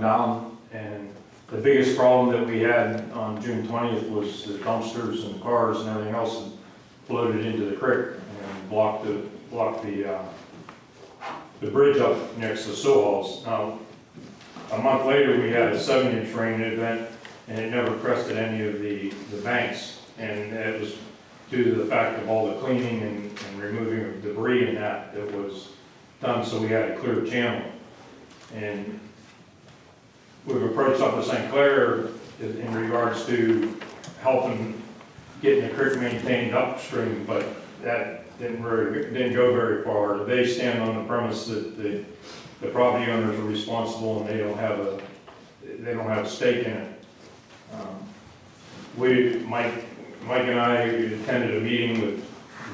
down, and the biggest problem that we had on June twentieth was the dumpsters and cars and everything else had floated into the creek and blocked the, blocked the, uh, the bridge up next to Sohal's. Now, a month later, we had a seven-inch rain event, and it never crested any of the, the banks. And it was due to the fact of all the cleaning and, and removing of debris and that that was done, so we had a clear channel. And we've approached Upper St. Clair in in regards to helping getting the creek maintained upstream, but that didn't very, didn't go very far. They stand on the premise that the, the property owners are responsible and they don't have a, they don't have a stake in it. Um, We, Mike, Mike and I attended a meeting with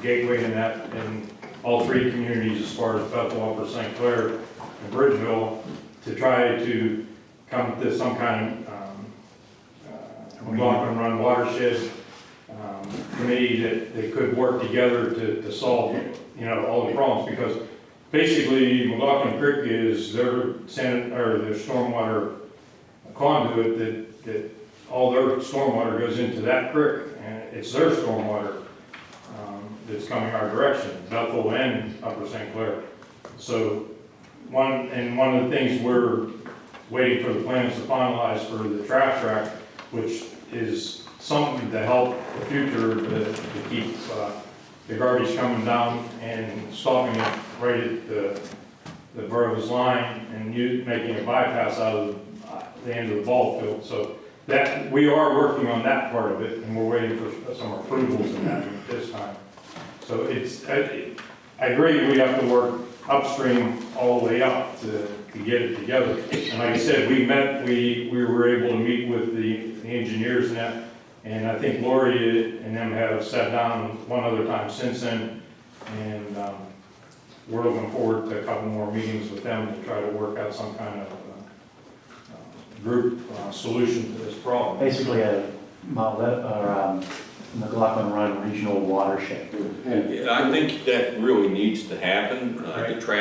Gateway and that, and all three communities as far as Bethel, Upper St. Clair, and Bridgeville, to try to come to some kind of, um, uh, McLaughlin Run watershed, um, committee that, that could work together to, to solve, you know, all the problems, because basically McLaughlin Creek is their san, or their stormwater conduit that, that all their stormwater goes into that creek, and it's their stormwater, um, that's coming our direction, Bethel and Upper St. Clair. So, one, and one of the things we're waiting for the plans to finalize for the trash rack, which is something to help the future to, to keep, uh, the garbage coming down and stopping it right at the, the borough's line and you, making a bypass out of uh, the end of the ball field. So that, we are working on that part of it and we're waiting for some approvals in that at this time. So it's, I, I agree, we have to work upstream all the way up to, to get it together. And like I said, we met, we, we were able to meet with the, the engineers and that, and I think Lori and them have sat down one other time since then, and, um, we're looking forward to a couple more meetings with them to try to work out some kind of, uh, uh, group, uh, solution to this problem. Basically a Mount, or um, McLaughlin Run Regional Watershed. I think that really needs to happen. Uh, The trash